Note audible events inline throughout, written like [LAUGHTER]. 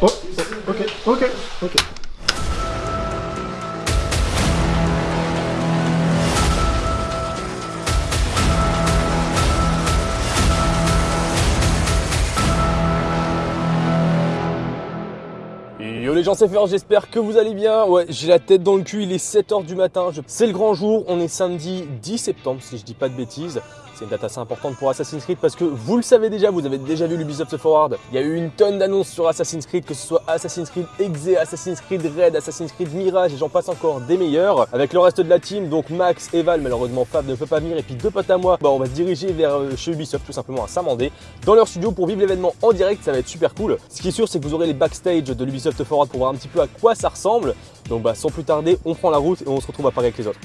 Oh, ok, ok, ok. Yo les gens c'est Fer, j'espère que vous allez bien. Ouais, j'ai la tête dans le cul, il est 7h du matin. C'est le grand jour, on est samedi 10 septembre si je dis pas de bêtises. C'est une date assez importante pour Assassin's Creed parce que vous le savez déjà, vous avez déjà vu l'Ubisoft Forward. Il y a eu une tonne d'annonces sur Assassin's Creed, que ce soit Assassin's Creed Exe, Assassin's Creed Red, Assassin's Creed Mirage et j'en passe encore des meilleurs. Avec le reste de la team, donc Max, Eval, malheureusement Fab ne peut pas venir et puis deux potes à moi, bah, on va se diriger vers euh, chez Ubisoft tout simplement à Saint-Mandé dans leur studio pour vivre l'événement en direct, ça va être super cool. Ce qui est sûr, c'est que vous aurez les backstage de l'Ubisoft Forward pour voir un petit peu à quoi ça ressemble. Donc bah sans plus tarder, on prend la route et on se retrouve à Paris avec les autres.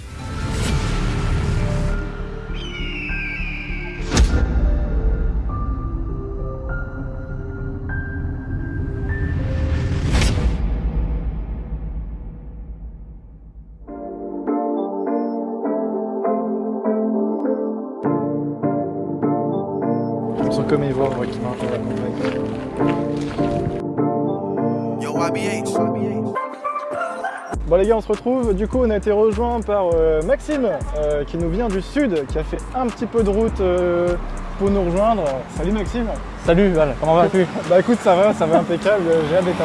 Sens comme Evo, moi qui marche dans la campagne. Yo, YBH. Bon les gars, on se retrouve. Du coup, on a été rejoint par euh, Maxime, euh, qui nous vient du sud, qui a fait un petit peu de route euh, pour nous rejoindre. Salut Maxime. Salut Val, comment vas-tu? [LAUGHS] Bah écoute, ça va, ça va impeccable. J'ai hâte d'être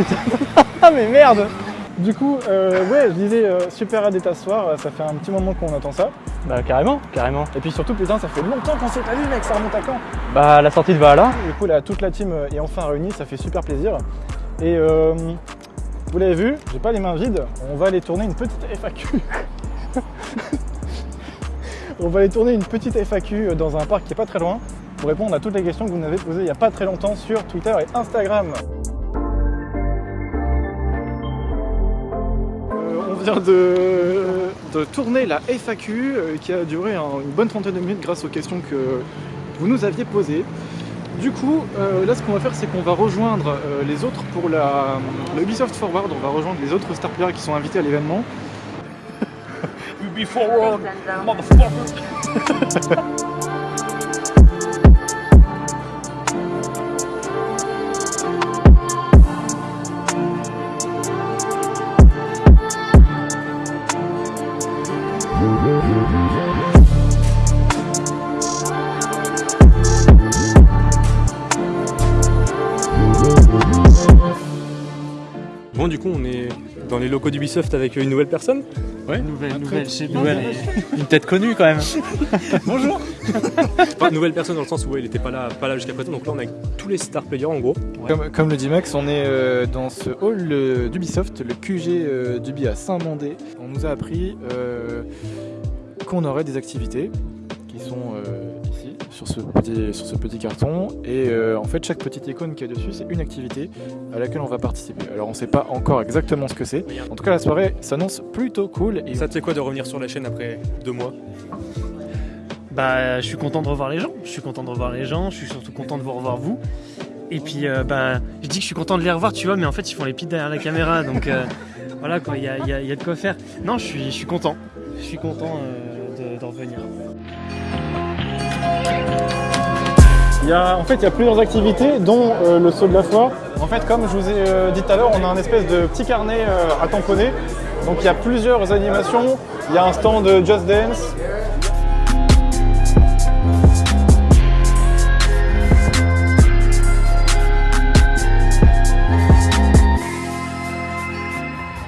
et... ah mais merde Du coup, euh, ouais, je disais euh, super hâte d'être t'asseoir. Ça fait un petit moment qu'on attend ça. Bah carrément, carrément. Et puis surtout, putain, ça fait longtemps qu'on s'est pas vu, mec. Ça remonte à quand? Bah la sortie de Valhalla, Du coup, là, toute la team euh, est enfin réunie, ça fait super plaisir. Et euh, vous l'avez vu, j'ai pas les mains vides, on va aller tourner une petite FAQ. [LAUGHS] on va aller tourner une petite FAQ dans un parc qui est pas très loin pour répondre à toutes les questions que vous m'avez posées il y a pas très longtemps sur Twitter et Instagram. Vient de, de tourner la FAQ euh, qui a duré un- une bonne trentaine de minutes grâce aux questions que vous nous aviez posées. Du coup, euh, là ce qu'on va faire c'est qu'on va rejoindre euh, les autres pour la, le Ubisoft Forward, on va rejoindre les autres star players qui sont invités à l'événement. [LAUGHS] Bon du [LAUGHS] coup on est dans les locaux d'Ubisoft avec une nouvelle personne. nouvelle, nouvelle, chez nouvelle, une tête connue quand même. [LAUGHS] Bonjour Enfin nouvelle personne dans le sens où ouais, il était pas là, pas là jusqu'à présent, donc là on est avec tous les star players en gros. Comme, comme le dit Max, on est euh, dans ce hall euh, d'Ubisoft, le QG euh, d'Ubi à Saint-Mandé. On nous a appris euh, qu'on aurait des activités qui sont euh, sur ce, petit, sur ce petit carton. Et euh, en fait, chaque petite icône qui est dessus, c'est une activité à laquelle on va participer. Alors, on ne sait pas encore exactement ce que c'est. En tout cas, la soirée s'annonce plutôt cool. Et Ça te fait quoi de revenir sur la chaîne après deux mois? Bah, je suis content de revoir les gens. Je suis content de revoir les gens. Je suis surtout content de vous revoir vous. Et puis, euh, bah, je dis que je suis content de les revoir, tu vois, mais en fait, ils font les pites derrière la caméra, donc euh, [LAUGHS] voilà quoi, il y a, il y a- il y a de quoi faire. Non, je suis, je suis content. Je suis content euh, de, de revenir. Il y a, en fait, il y a plusieurs activités, dont euh, le saut de la foi. En fait, comme je vous ai euh, dit tout à l'heure, on a un espèce de petit carnet euh, à tamponner. Donc il y a plusieurs animations. Il y a un stand de Just Dance.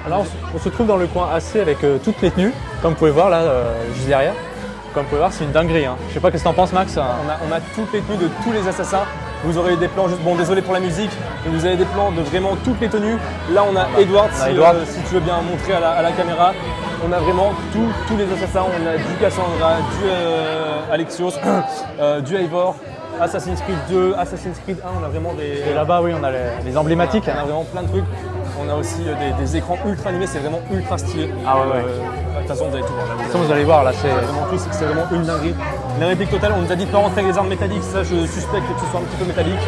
Alors on se, on se trouve dans le coin AC avec euh, toutes les tenues, comme vous pouvez voir là, euh, juste derrière. Comme vous pouvez voir, c'est une dinguerie. Hein. Je sais pas qu'est-ce que t'en penses Max on a, on a toutes les tenues de tous les assassins. Vous aurez des plans juste, bon désolé pour la musique, mais vous avez des plans de vraiment toutes les tenues. Là on a Edward, On a si, Edward. euh, si tu veux bien montrer à la, à la caméra. On a vraiment tous tous les assassins. On a du Cassandra, du euh, Alexios, [CLEARS THROAT] euh, du Eivor, Assassin's Creed 2, Assassin's Creed 1. On a vraiment des, Et là-bas, oui, on a les, les emblématiques. on a vraiment plein de trucs. On a aussi euh, des, des écrans ultra animés, c'est vraiment ultra stylé. Ah ouais, ouais. Euh, De toute façon, vous allez tout voir. là, vous façon, vous allez voir là, c'est. vraiment tout, c'est vraiment une dinguerie. La réplique totale, on nous a dit de pas rentrer avec les armes métalliques, ça je suspecte que ce soit un petit peu métallique.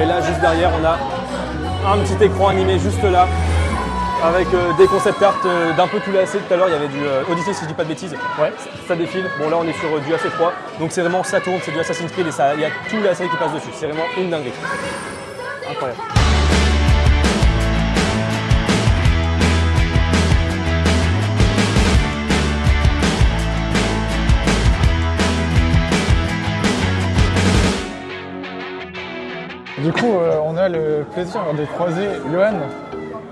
Et là, juste derrière, on a un petit écran animé juste là. avec euh, des concept art euh, d'un peu tous les AC. Tout à l'heure, il y avait du euh, Odyssey, si je dis pas de bêtises. Ouais. Ça, ça défile. Bon, là, on est sur du AC3. Donc, c'est vraiment, ça tourne, c'est du Assassin's Creed et ça- il y a tout l'AC qui passe dessus. C'est vraiment une dinguerie. Incroyable. Du coup, euh, on a le plaisir de croiser Johan.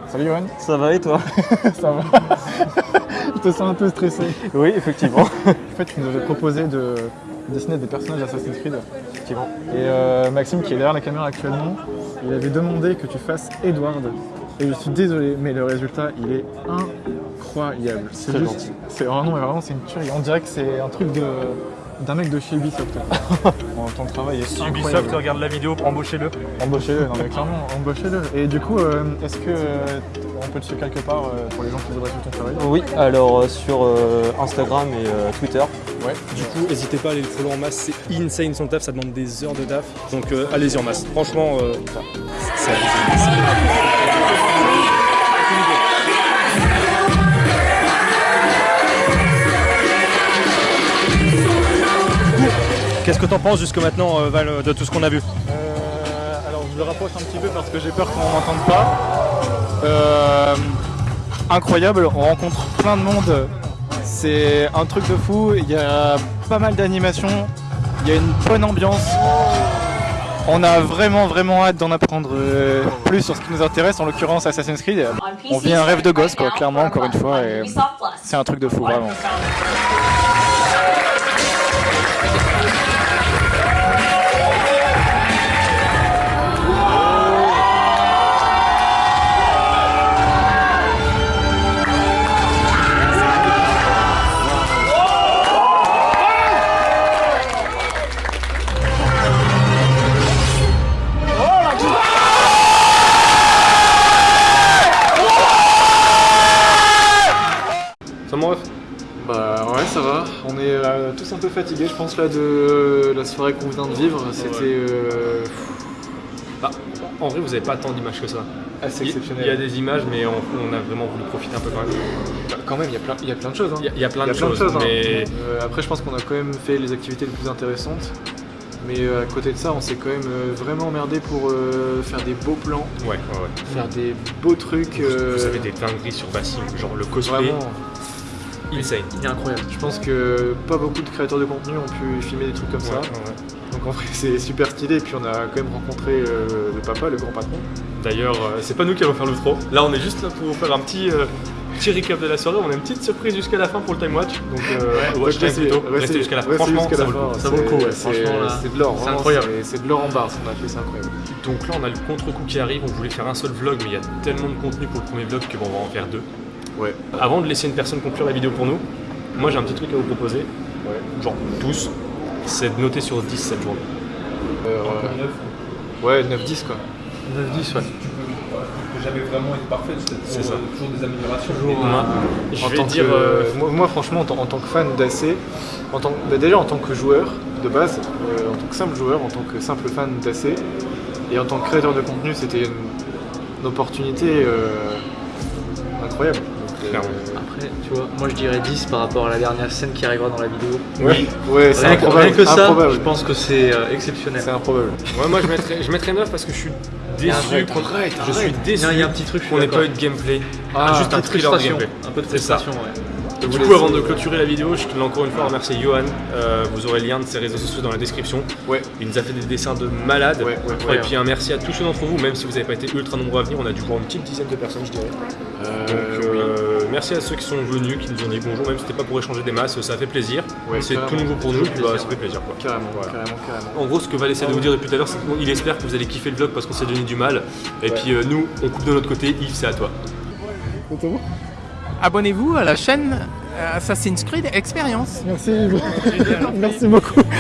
Salut Johan. Ça va et toi [LAUGHS] Ça va Je te sens un peu stressé. Oui, effectivement. [LAUGHS] En fait, tu nous avais proposé de dessiner des personnages Assassin's Creed. effectivement. Et euh, Maxime, qui est derrière la caméra actuellement, il avait demandé que tu fasses Edward. Et je suis désolé, mais le résultat, il est incroyable. C'est juste, gentil. c'est vraiment, vraiment, c'est une tuerie. On dirait que c'est un truc de d'un mec de chez Ubisoft. [LAUGHS] En ton travail est incroyable. regarde la vidéo, embauchez-le. Embauchez-le, non mais clairement, [LAUGHS] embauchez-le. Et du coup, euh, est-ce que euh, on peut te suivre quelque part euh, pour les gens qui voudraient suivre ton travail? Oui, alors euh, sur euh, Instagram et euh, Twitter. Ouais. Du coup, n'hésitez pas à aller le follow en masse, c'est insane son taf, ça demande des heures de taf. Donc euh, allez-y en masse. Franchement, euh, c'est Qu'est-ce que t'en penses jusque maintenant, euh, Val, de tout ce qu'on a vu Euh, alors je le rapproche un petit peu parce que j'ai peur qu'on m'entende pas. Euh, incroyable, on rencontre plein de monde. C'est un truc de fou. Il y a pas mal d'animations. Il y a une bonne ambiance. On a vraiment vraiment hâte d'en apprendre plus sur ce qui nous intéresse, en l'occurrence Assassin's Creed. On vit un rêve de gosse, quoi, clairement, encore une fois. C'est un truc de fou, vraiment. Ça va, on est euh, tous un peu fatigués je pense là de la soirée qu'on vient de vivre, c'était euh, Bah, En vrai, vous avez pas tant d'images que ça. assez Il exceptionnel. il y a des images, mais on, on a vraiment voulu profiter un peu quand même. Bah, Quand même il y a plein, il y a plein de choses. hein. Il y a, il y a plein de choses, choses, mais Euh, après je pense qu'on a quand même fait les activités les plus intéressantes. Mais euh, à côté de ça on s'est quand même euh, vraiment emmerdé pour euh, faire des beaux plans, ouais, ouais, ouais. faire des beaux trucs. Vous, euh, vous avez des dingueries sur Bassim, genre le cosplay, Vraiment, insane. il est incroyable. Je pense que pas beaucoup de créateurs de contenu ont pu filmer des trucs comme ça. Ouais, ouais, ouais. Donc en vrai [LAUGHS] c'est super stylé et puis on a quand même rencontré euh, le papa, le grand patron. D'ailleurs, euh, c'est pas nous qui allons faire le trop. Là, on est juste là pour vous faire un petit, euh, petit recap de la soirée. On a une petite surprise jusqu'à la fin pour le time watch. Donc, euh, watch time Restez- plutôt. restez- Restez jusqu'à la fin. Franchement, ça la vaut le coup. fin, Ça vaut le coup, ouais. c'est- de l'or, c'est vraiment, incroyable. c'est- C'est de l'or en barre ce qu'on a fait, c'est incroyable. Donc là, on a le contre-coup qui arrive. On voulait faire un seul vlog, mais il y a tellement de contenu pour le premier vlog que bon, on va en faire deux. Ouais. Avant de laisser une personne conclure la vidéo pour nous, moi j'ai un petit truc à vous proposer. Genre tous, c'est de noter sur 10 cette journée. Euh, ouais, 9-10 quoi. 9-10, ouais. jamais vraiment être parfaite, c'est C'est ça. toujours, toujours des améliorations. Moi, je En vais tant dire. que- euh, moi, moi, franchement, en, tant- en tant que fan d'AC, bah, déjà en tant que joueur de base, euh, en tant que simple joueur, en tant que simple fan d'AC, et en tant que créateur de contenu, c'était une, une opportunité euh, incroyable. Euh, Clairement. Après, tu vois, moi je dirais 10 par rapport à la dernière scène qui arrivera dans la vidéo. oui, ouais, c'est improbable. rien que ça, improbable. je pense que c'est euh, exceptionnel. C'est improbable. Ouais, moi je mettrais, je mettrais 9 parce que je suis déçu. arrête, je suis déçu il y a un petit truc, n'ait d'accord. pas eu de gameplay. Ah, juste un Un peu de thriller de frustration, gameplay. un peu de C'est ça. frustration, ouais. Du coup, avant de clôturer la vidéo, je tenais encore une fois à remercier Johan. Euh, vous aurez le lien de ses réseaux sociaux dans la description. Ouais. Il nous a fait des dessins de malade. Ouais, ouais, Et puis un merci à tous ceux d'entre vous, même si vous n'avez pas été ultra nombreux à venir, on a dû voir une petite dizaine de personnes, je dirais. Euh, Donc euh, merci à ceux qui sont venus, qui nous ont dit bonjour, même si c'était pas pour échanger des masses, ça fait plaisir. Ouais, c'est tout nouveau pour Ça nous, fait bah, plaisir, ça fait plaisir quoi. Carrément, Voilà. carrément, carrément. En gros, ce que Val essaie de vous dire depuis tout à l'heure, c'est qu'il espère que vous allez kiffer le vlog parce qu'on s'est donné du mal. Et puis euh, nous, on coupe de notre côté. Yves, c'est à toi. Abonnez-vous à la chaîne euh, Assassin's Creed Experience. Merci, Yves. Merci beaucoup. [LAUGHS]